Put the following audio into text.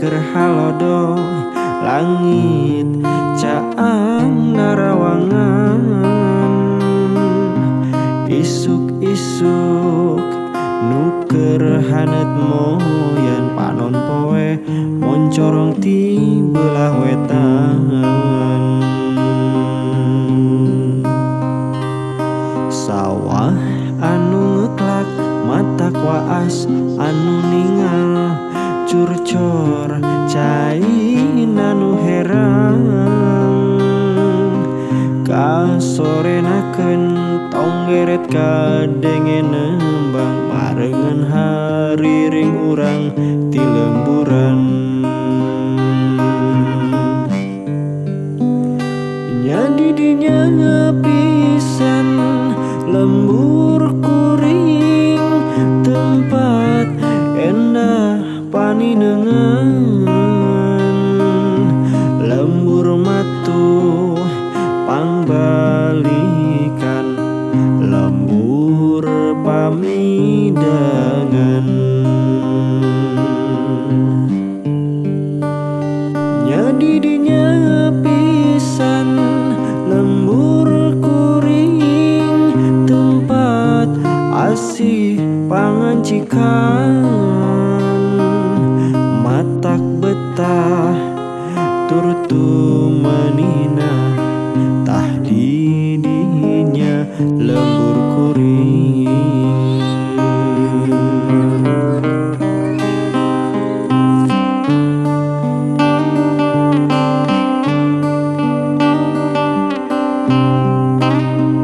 keur langit caang narawangan. Isuk-isuk nuker hanet moyan panon poe moncorong ti belah wetan. Sawah anu ngeklak mata kwaas anu ningal curcor China nu herang. Kasorenaken tonggeret kadengen nembang Marengan hari ring urang ti lemburan. Nyadi dinya pisan lembur jadi dinya pisan lembur kuring tempat asih pangan cikal Música